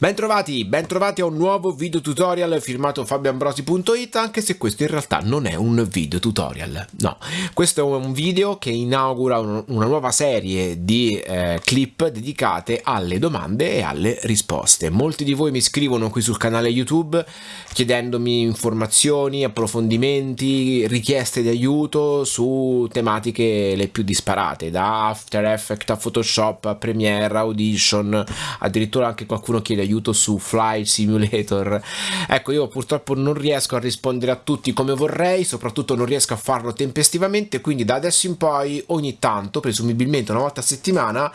Bentrovati, bentrovati a un nuovo video tutorial firmato fabioambrosi.it anche se questo in realtà non è un video tutorial, no, questo è un video che inaugura un, una nuova serie di eh, clip dedicate alle domande e alle risposte. Molti di voi mi scrivono qui sul canale YouTube chiedendomi informazioni, approfondimenti, richieste di aiuto su tematiche le più disparate, da After Effects a Photoshop a Premiere, Audition, addirittura anche qualcuno chiede aiuto su Flight Simulator. Ecco, io purtroppo non riesco a rispondere a tutti come vorrei, soprattutto non riesco a farlo tempestivamente, quindi da adesso in poi ogni tanto, presumibilmente una volta a settimana,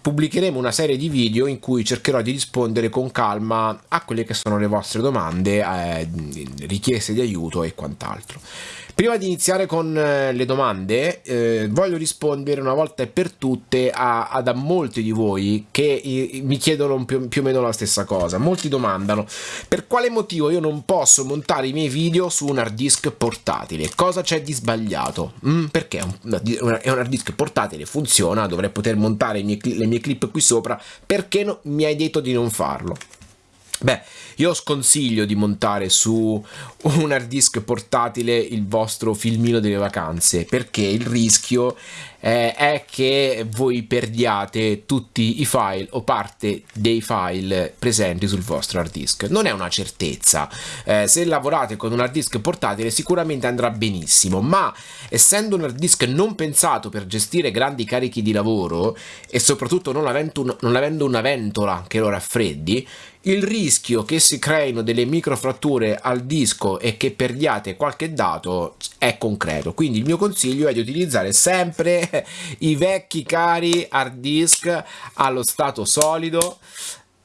pubblicheremo una serie di video in cui cercherò di rispondere con calma a quelle che sono le vostre domande, eh, richieste di aiuto e quant'altro. Prima di iniziare con eh, le domande, eh, voglio rispondere una volta e per tutte a, a, a molti di voi che i, mi chiedono più, più, o meno la stessa cosa. Molti domandano per quale motivo io non posso montare i miei video su un hard disk portatile. Cosa c'è di sbagliato? Mm, perché è un, hard disk portatile, funziona, dovrei poter montare miei, le mie clip qui sopra. Perché no, mi hai detto di non farlo? Beh, io sconsiglio di montare su un hard disk portatile il vostro filmino delle vacanze perché il rischio eh, è che voi perdiate tutti i file o parte dei file presenti sul vostro hard disk. Non è una certezza. Eh, se lavorate con un hard disk portatile sicuramente andrà benissimo, ma essendo un hard disk non pensato per gestire grandi carichi di lavoro e soprattutto non avendo, non avendo una ventola che lo raffreddi, il rischio che si creino delle microfratture al disco e che perdiate qualche dato è concreto. Quindi il mio consiglio è di utilizzare sempre i vecchi cari hard disk allo stato solido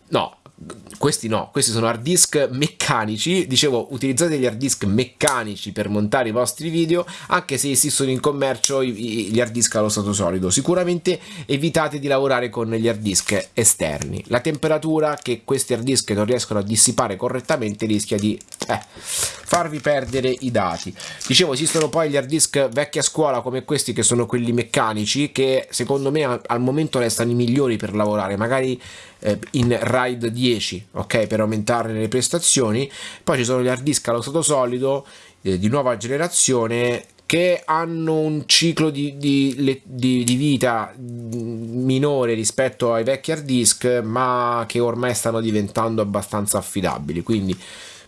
no questi no, questi sono hard disk meccanici, dicevo utilizzate gli hard disk meccanici per montare i vostri video, anche se esistono in commercio gli hard disk allo stato solido, sicuramente evitate di lavorare con gli hard disk esterni, la temperatura che questi hard disk non riescono a dissipare correttamente rischia di eh, farvi perdere i dati. Dicevo esistono poi gli hard disk vecchia scuola come questi che sono quelli meccanici che secondo me al momento restano i migliori per lavorare, magari eh, in RAID 10 ok per aumentare le prestazioni. Poi ci sono gli hard disk allo stato solido eh, di nuova generazione che hanno un ciclo di, di, di, di, vita minore rispetto ai vecchi hard disk ma che ormai stanno diventando abbastanza affidabili. Quindi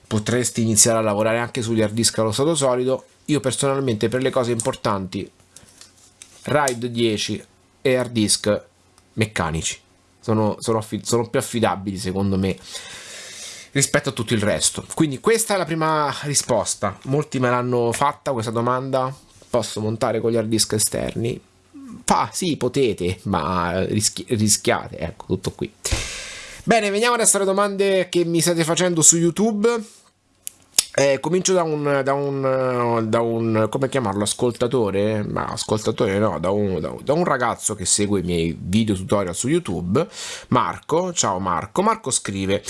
potresti iniziare a lavorare anche sugli hard disk allo stato solido. Io personalmente per le cose importanti RAID 10 e hard disk meccanici sono, sono, sono più affidabili secondo me rispetto a tutto il resto. Quindi questa è la prima risposta. Molti me l'hanno fatta questa domanda. Posso montare con gli hard disk esterni? Fa, sì, potete, ma rischi rischiate. Ecco, tutto qui. Bene, veniamo adesso alle domande che mi state facendo su YouTube. Eh, comincio da un, da un, da un, come chiamarlo, ascoltatore, ma ascoltatore no, da un, da un, da un ragazzo che segue i miei video tutorial su YouTube, Marco, ciao Marco, Marco scrive,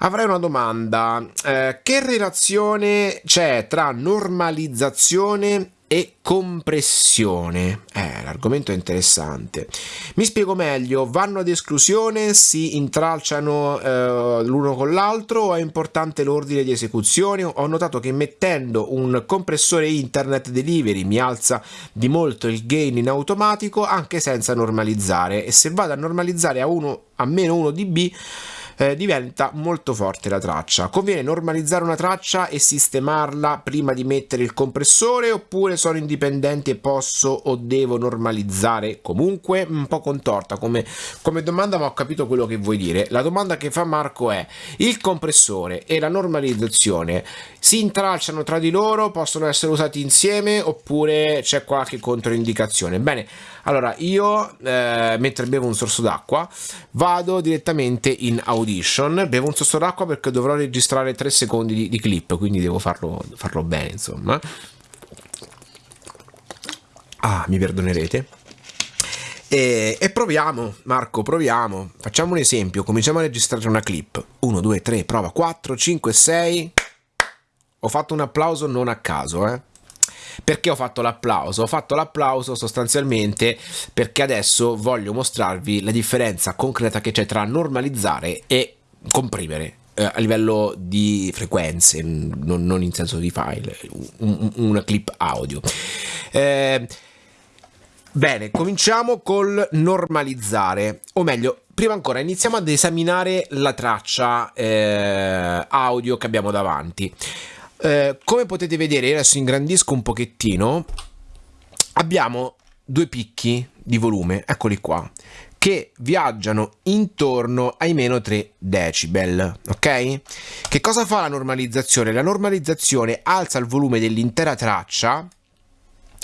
avrei una domanda, eh, che relazione c'è tra normalizzazione e compressione. Eh, l'argomento è interessante. Mi spiego meglio, vanno ad esclusione, si intralciano eh, l'uno con l'altro o è importante l'ordine di esecuzione? Ho notato che mettendo un compressore internet delivery mi alza di molto il gain in automatico anche senza normalizzare e se vado a normalizzare a, 1, a meno 1 dB eh, diventa molto forte la traccia. Conviene normalizzare una traccia e sistemarla prima di mettere il compressore oppure sono indipendenti e posso o devo normalizzare comunque? Un po' contorta come, come domanda ma ho capito quello che vuoi dire. La domanda che fa Marco è il compressore e la normalizzazione si intralciano tra di loro, possono essere usati insieme oppure c'è qualche controindicazione? Bene, allora io eh, mentre bevo un sorso d'acqua vado direttamente in audition bevo un sorso d'acqua perché dovrò registrare 3 secondi di, di clip quindi devo farlo, farlo bene insomma ah mi perdonerete e, e, proviamo, Marco, proviamo. Facciamo un esempio, cominciamo a registrare una clip. 1, 2, 3, prova, 4, 5, 6. Ho fatto un applauso non a caso, eh. Perché ho fatto l'applauso? Ho fatto l'applauso sostanzialmente perché adesso voglio mostrarvi la differenza concreta che c'è tra normalizzare e comprimere eh, a livello di frequenze, non, non, in senso di file, un, una clip audio. Eh, bene, cominciamo col normalizzare, o meglio, prima ancora iniziamo ad esaminare la traccia eh, audio che abbiamo davanti. Eh, come potete vedere, adesso ingrandisco un pochettino, abbiamo due picchi di volume, eccoli qua, che viaggiano intorno ai meno 3 decibel, ok? Che cosa fa la normalizzazione? La normalizzazione alza il volume dell'intera traccia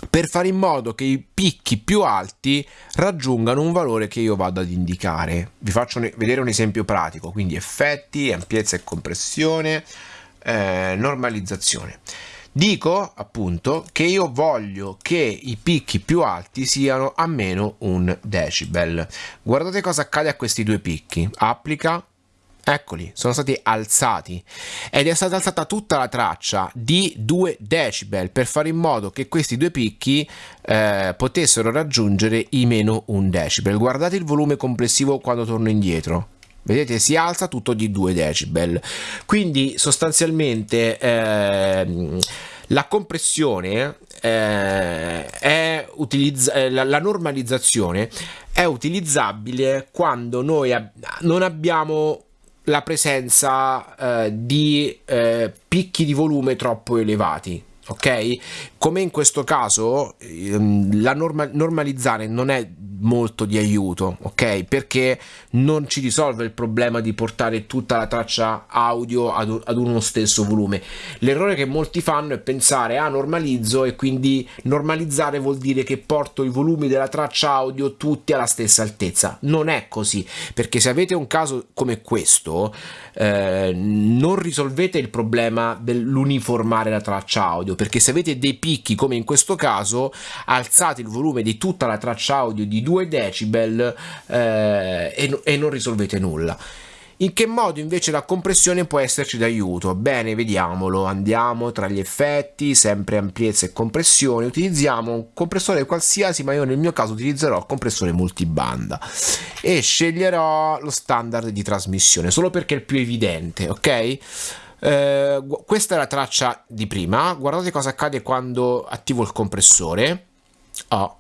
per fare in modo che i picchi più alti raggiungano un valore che io vado ad indicare. Vi faccio vedere un esempio pratico, quindi effetti, ampiezza e compressione, eh, normalizzazione. Dico appunto che io voglio che i picchi più alti siano a meno un decibel. Guardate cosa accade a questi due picchi. Applica, Eccoli, sono stati alzati ed è stata alzata tutta la traccia di 2 decibel per fare in modo che questi due picchi eh, potessero raggiungere i meno 1 decibel. Guardate il volume complessivo quando torno indietro. Vedete, si alza tutto di 2 decibel. Quindi sostanzialmente eh, la compressione eh, è utilizz- eh, la, la, normalizzazione è utilizzabile quando noi ab- non abbiamo la presenza eh, di eh, picchi di volume troppo elevati ok come in questo caso ehm, la norma- normalizzare non è molto di aiuto, ok? Perché non ci risolve il problema di portare tutta la traccia audio ad, ad uno stesso volume. L'errore che molti fanno è pensare ah normalizzo e quindi normalizzare vuol dire che porto i volumi della traccia audio tutti alla stessa altezza. Non è così, perché se avete un caso come questo eh, non risolvete il problema dell'uniformare la traccia audio, perché se avete dei picchi come in questo caso, alzate il volume di tutta la traccia audio di 2 decibel eh, e, e non risolvete nulla. In che modo invece la compressione può esserci d'aiuto? Bene, vediamolo. Andiamo tra gli effetti, sempre ampiezza e compressione. Utilizziamo un compressore qualsiasi, ma io nel mio caso utilizzerò il compressore multibanda e sceglierò lo standard di trasmissione, solo perché è il più evidente, ok? Eh, questa è la traccia di prima. Guardate cosa accade quando attivo il compressore. Oh,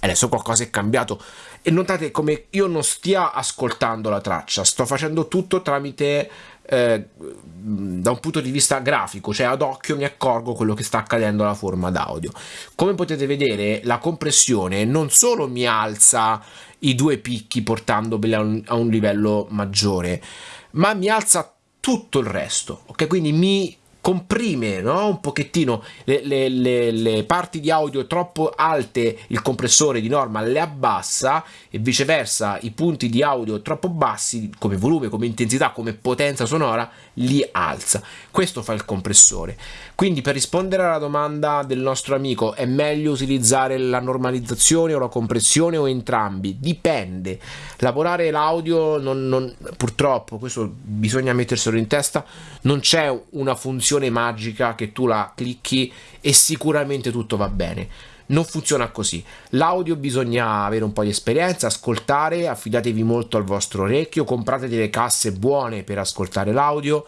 adesso qualcosa è cambiato e notate come io non stia ascoltando la traccia sto facendo tutto tramite eh, da un punto di vista grafico cioè ad occhio mi accorgo quello che sta accadendo alla forma d'audio come potete vedere la compressione non solo mi alza i due picchi portandoli a un, a un livello maggiore ma mi alza tutto il resto ok? Quindi mi comprime no? un pochettino le, le, le, le, parti di audio troppo alte il compressore di norma le abbassa e viceversa i punti di audio troppo bassi come volume, come intensità, come potenza sonora li alza. Questo fa il compressore. Quindi per rispondere alla domanda del nostro amico è meglio utilizzare la normalizzazione o la compressione o entrambi? Dipende. Lavorare l'audio non, non, purtroppo questo bisogna metterselo in testa non c'è una funzione funzione magica che tu la clicchi e sicuramente tutto va bene. Non funziona così. L'audio bisogna avere un po' di esperienza, ascoltare, affidatevi molto al vostro orecchio, comprate delle casse buone per ascoltare l'audio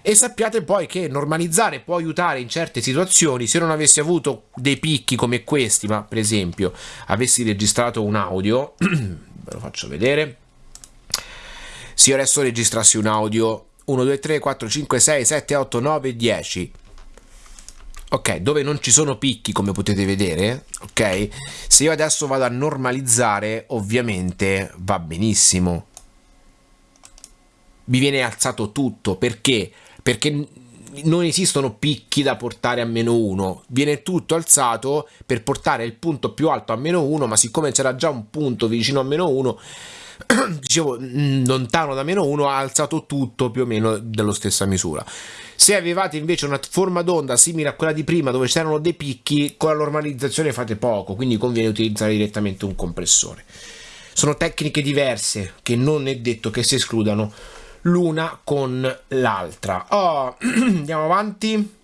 e sappiate poi che normalizzare può aiutare in certe situazioni se non avessi avuto dei picchi come questi ma per esempio avessi registrato un audio ve lo faccio vedere se io adesso registrassi un audio 1, 2, 3, 4, 5, 6, 7, 8, 9, 10 ok dove non ci sono picchi come potete vedere ok? Se io adesso vado a normalizzare ovviamente va benissimo. Vi viene alzato tutto perché? Perché non esistono picchi da portare a meno 1 viene tutto alzato per portare il punto più alto a meno 1 ma siccome c'era già un punto vicino a meno 1 dicevo mm, lontano da meno 1 ha alzato tutto più o meno della stessa misura. Se avevate invece una forma d'onda simile a quella di prima dove c'erano dei picchi con la normalizzazione fate poco quindi conviene utilizzare direttamente un compressore. Sono tecniche diverse che non è detto che si escludano l'una con l'altra. Oh, andiamo avanti.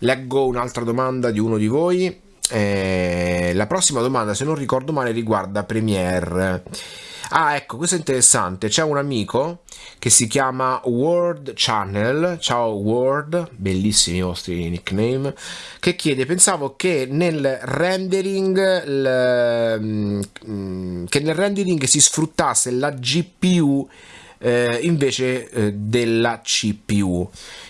Leggo un'altra domanda di uno di voi eh, la prossima domanda, se non ricordo male, riguarda Premiere. Ah, ecco, questo è interessante. C'è un amico che si chiama Word Channel. Ciao Word, bellissimi i vostri nickname. Che chiede: Pensavo che nel rendering, l, mm, che nel rendering si sfruttasse la GPU eh, invece eh, della CPU.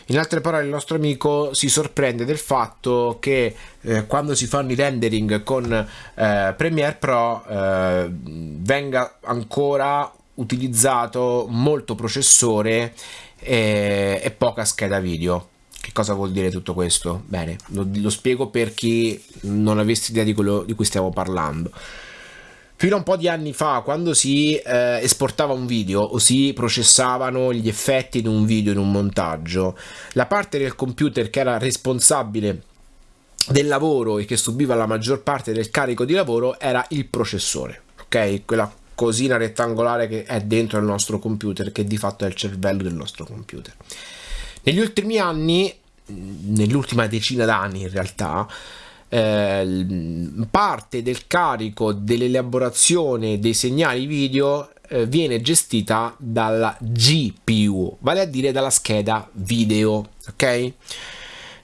In altre parole, il nostro amico si sorprende del fatto che eh, quando si fanno i rendering con eh, Premiere Pro eh, venga ancora utilizzato molto processore e, e, poca scheda video. Che cosa vuol dire tutto questo? Bene, lo, lo spiego per chi non avesse idea di quello di cui stiamo parlando. Fino a un po' di anni fa, quando si eh, esportava un video o si processavano gli effetti di un video in un montaggio, la parte del computer che era responsabile del lavoro e che subiva la maggior parte del carico di lavoro era il processore, ok? Quella cosina rettangolare che è dentro il nostro computer, che di fatto è il cervello del nostro computer. Negli ultimi anni, nell'ultima decina d'anni in realtà, eh, parte del carico dell'elaborazione dei segnali video eh, viene gestita dalla GPU, vale a dire dalla scheda video, ok?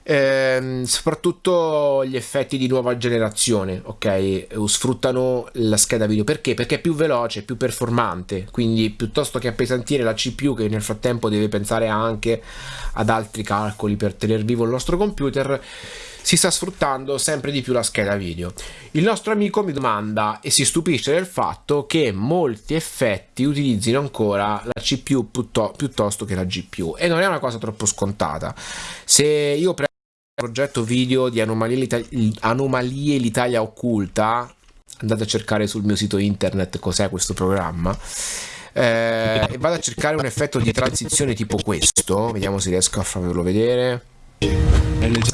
Eh, soprattutto gli effetti di nuova generazione, ok? Sfruttano la scheda video perché? Perché è più veloce, più performante. Quindi, piuttosto che appesantire la CPU, che nel frattempo deve pensare anche ad altri calcoli per tenere vivo il nostro computer, si sta sfruttando sempre di più la scheda video. Il nostro amico mi domanda e si stupisce del fatto che molti effetti utilizzino ancora la CPU piuttosto che la GPU e non è una cosa troppo scontata. Se io prendo il progetto video di Anomalie l'Italia occulta, andate a cercare sul mio sito internet cos'è questo programma. Eh, e vado a cercare un effetto di transizione tipo questo vediamo se riesco a farvelo vedere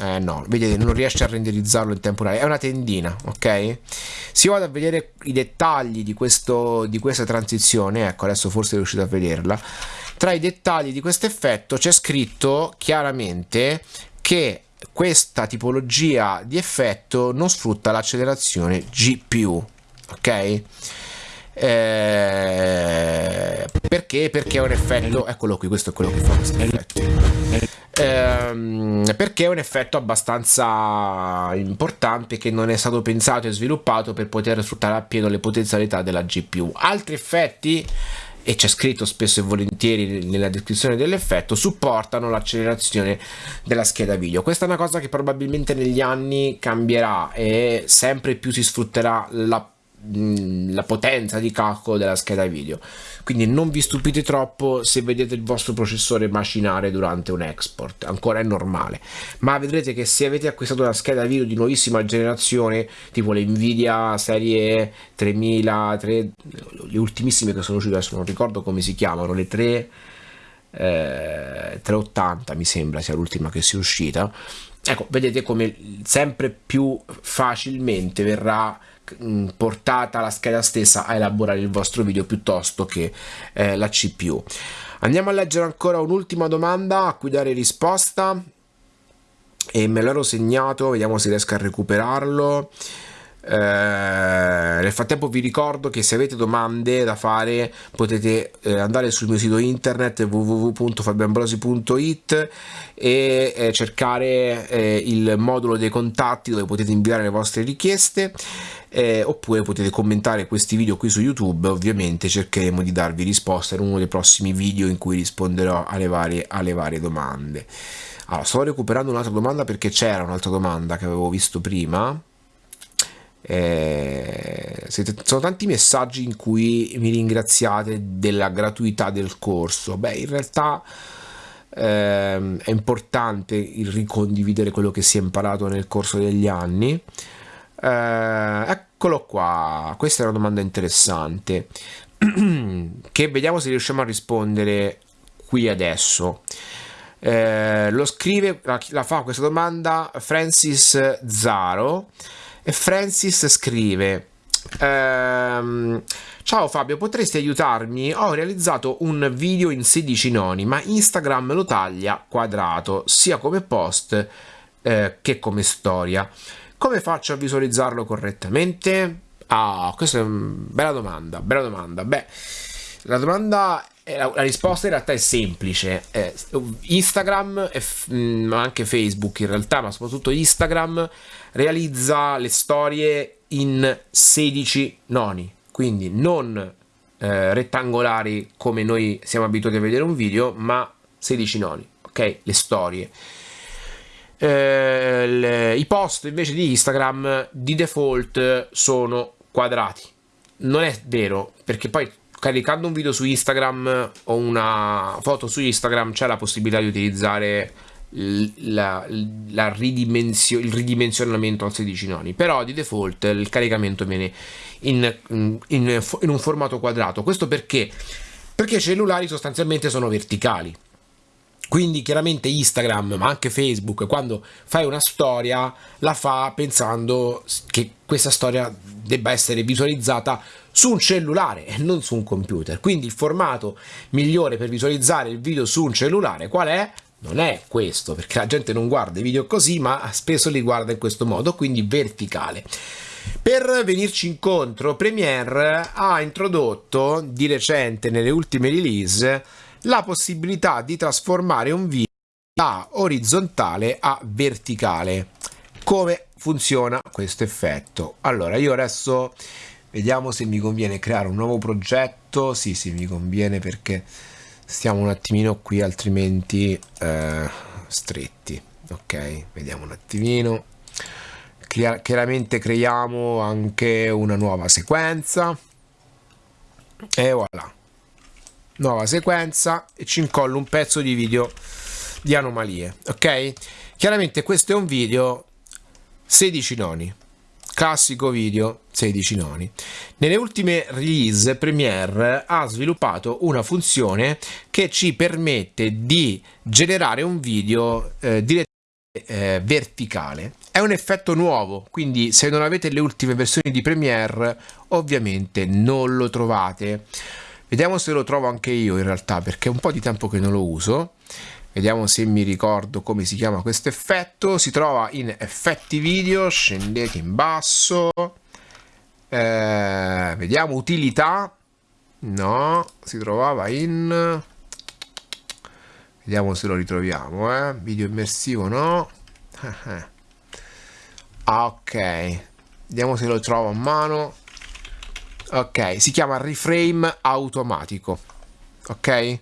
eh no, vedete, non riesce a renderizzarlo in tempo reale. È una tendina, ok? Se io vado a vedere i dettagli di, questo, di questa transizione, ecco, adesso forse riuscite a vederla. Tra i dettagli di questo effetto c'è scritto chiaramente che questa tipologia di effetto non sfrutta l'accelerazione GPU, ok? Eh, perché? Perché è un effetto, eccolo qui, questo è quello che fa questo effetto perché è un effetto abbastanza importante che non è stato pensato e sviluppato per poter sfruttare appieno le potenzialità della GPU. Altri effetti e c'è scritto spesso e volentieri nella descrizione dell'effetto, supportano l'accelerazione della scheda video. Questa è una cosa che probabilmente negli anni cambierà e sempre più si sfrutterà la la potenza di calcolo della scheda video. Quindi non vi stupite troppo se vedete il vostro processore macinare durante un export ancora è normale. Ma vedrete che se avete acquistato una scheda video di nuovissima generazione tipo le nvidia serie 3000 3, le ultimissime che sono uscite adesso non ricordo come si chiamano le 3 eh, 380 mi sembra sia l'ultima che sia uscita. Ecco vedete come sempre più facilmente verrà Mm, portata la scheda stessa a elaborare il vostro video piuttosto che eh, la CPU. Andiamo a leggere ancora un'ultima domanda a cui dare risposta e me l'ero segnato, vediamo se riesco a recuperarlo. Eh, nel frattempo vi ricordo che se avete domande da fare potete eh, andare sul mio sito internet www.fabianbrosi.it e eh, cercare eh, il modulo dei contatti dove potete inviare le vostre richieste eh, oppure potete commentare questi video qui su YouTube ovviamente cercheremo di darvi risposta in uno dei prossimi video in cui risponderò alle varie, alle varie domande. Allora, sto recuperando un'altra domanda perché c'era un'altra domanda che avevo visto prima eh, sono tanti messaggi in cui mi ringraziate della gratuità del corso. Beh, in realtà eh, è importante il ricondividere quello che si è imparato nel corso degli anni. Eh, eccolo qua, questa è una domanda interessante che vediamo se riusciamo a rispondere qui adesso. Eh, lo scrive, la, la fa questa domanda Francis Zaro e Francis scrive ehm, Ciao Fabio, potresti aiutarmi? Ho realizzato un video in 16 noni, ma Instagram lo taglia quadrato, sia come post eh, che come storia. Come faccio a visualizzarlo correttamente? Ah, questa è una bella domanda, bella domanda. Beh, la domanda, la, la risposta in realtà è semplice. Eh, Instagram, e mm, anche Facebook in realtà, ma soprattutto Instagram, realizza le storie in 16 noni, quindi non eh, rettangolari come noi siamo abituati a vedere un video, ma 16 noni, ok? Le storie. Eh, le, I post invece di Instagram di default sono quadrati. Non è vero, perché poi caricando un video su Instagram o una foto su Instagram c'è la possibilità di utilizzare la, la ridimensio, il ridimensionamento al 16 noni. Però di default il caricamento viene in, in, in, un formato quadrato. Questo perché? Perché i cellulari sostanzialmente sono verticali. Quindi chiaramente Instagram, ma anche Facebook, quando fai una storia, la fa pensando che questa storia debba essere visualizzata su un cellulare e non su un computer. Quindi il formato migliore per visualizzare il video su un cellulare qual è? Non è questo, perché la gente non guarda i video così, ma spesso li guarda in questo modo, quindi verticale. Per venirci incontro, Premiere ha introdotto di recente nelle ultime release la possibilità di trasformare un video da orizzontale a verticale. Come funziona questo effetto? Allora, io adesso vediamo se mi conviene creare un nuovo progetto. Sì, sì, mi conviene perché stiamo un attimino qui, altrimenti eh, stretti. Ok, vediamo un attimino. Chiaramente creiamo anche una nuova sequenza e voilà nuova sequenza e ci incollo un pezzo di video di anomalie ok chiaramente questo è un video 16 noni classico video 16 noni. Nelle ultime release Premiere ha sviluppato una funzione che ci permette di generare un video eh, direttamente eh, verticale. È un effetto nuovo quindi se non avete le ultime versioni di Premiere ovviamente non lo trovate. Vediamo se lo trovo anche io in realtà, perché è un po' di tempo che non lo uso. Vediamo se mi ricordo come si chiama questo effetto. Si trova in effetti video, scendete in basso. Eh, vediamo utilità. No, si trovava in... Vediamo se lo ritroviamo, eh. Video immersivo, no. Ok. Vediamo se lo trovo a mano ok si chiama reframe automatico ok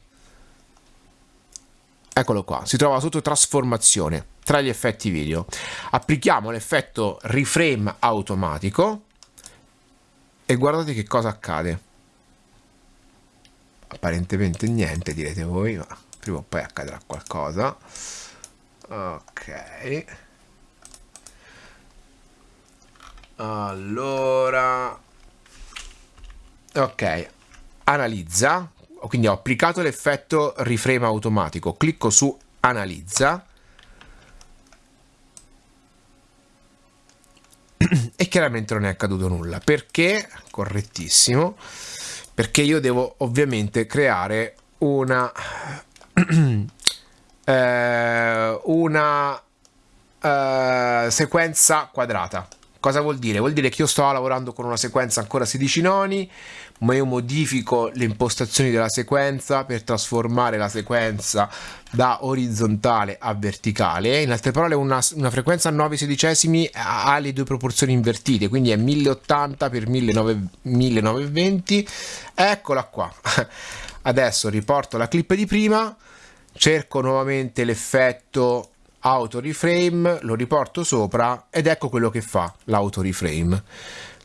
eccolo qua. Si trova sotto trasformazione tra gli effetti video. Applichiamo l'effetto reframe automatico e guardate che cosa accade. Apparentemente niente direte voi ma prima o poi accadrà qualcosa. Ok. Allora. Ok. Analizza quindi ho applicato l'effetto reframe automatico. Clicco su analizza. E chiaramente non è accaduto nulla. Perché? Correttissimo. Perché io devo ovviamente creare una eh, una eh, sequenza quadrata Cosa vuol dire? Vuol dire che io sto lavorando con una sequenza ancora 16 noni, ma io modifico le impostazioni della sequenza per trasformare la sequenza da orizzontale a verticale. In altre parole, una, una frequenza a 9 sedicesimi ha le due proporzioni invertite, quindi è 1080 x 1920. Eccola qua. Adesso riporto la clip di prima, cerco nuovamente l'effetto auto reframe, lo riporto sopra ed ecco quello che fa l'auto reframe.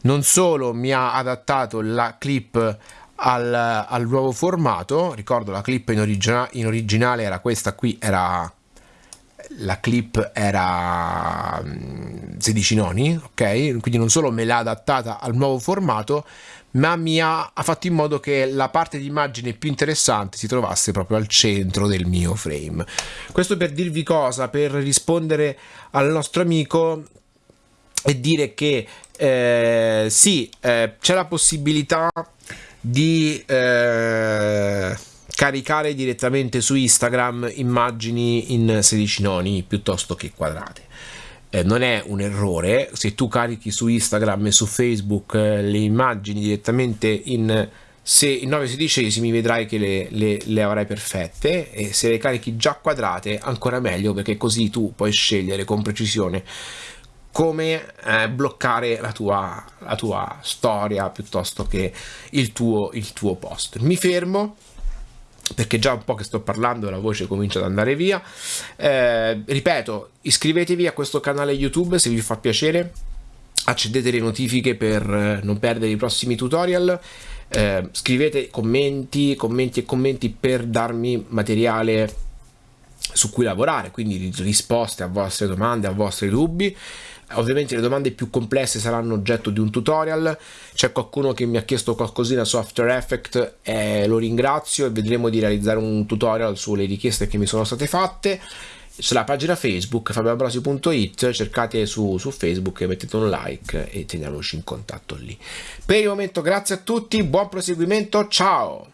Non solo mi ha adattato la clip al, al nuovo formato, ricordo la clip in, origina in originale era questa qui, era la clip era 16 mm, noni, ok? Quindi non solo me l'ha adattata al nuovo formato, ma mi ha, ha, fatto in modo che la parte di immagine più interessante si trovasse proprio al centro del mio frame. Questo per dirvi cosa, per rispondere al nostro amico e dire che eh, sì, eh, c'è la possibilità di eh, caricare direttamente su Instagram immagini in 16 noni piuttosto che quadrate eh, non è un errore, se tu carichi su Instagram e su Facebook eh, le immagini direttamente in se in 9 sedicesimi vedrai che le, le, le, avrai perfette e se le carichi già quadrate ancora meglio perché così tu puoi scegliere con precisione come eh, bloccare la tua, la tua, storia piuttosto che il tuo, il tuo post. Mi fermo perché già un po' che sto parlando la voce comincia ad andare via. Eh, ripeto, iscrivetevi a questo canale YouTube se vi fa piacere, accendete le notifiche per eh, non perdere i prossimi tutorial. Eh, scrivete commenti, commenti e commenti per darmi materiale su cui lavorare, quindi risposte a vostre domande, a vostri dubbi. Ovviamente le domande più complesse saranno oggetto di un tutorial, c'è qualcuno che mi ha chiesto qualcosina su After Effects e lo ringrazio e vedremo di realizzare un tutorial sulle richieste che mi sono state fatte. Sulla pagina Facebook fabioambrosi.it cercate su, su Facebook e mettete un like e teniamoci in contatto lì. Per il momento grazie a tutti, buon proseguimento, ciao!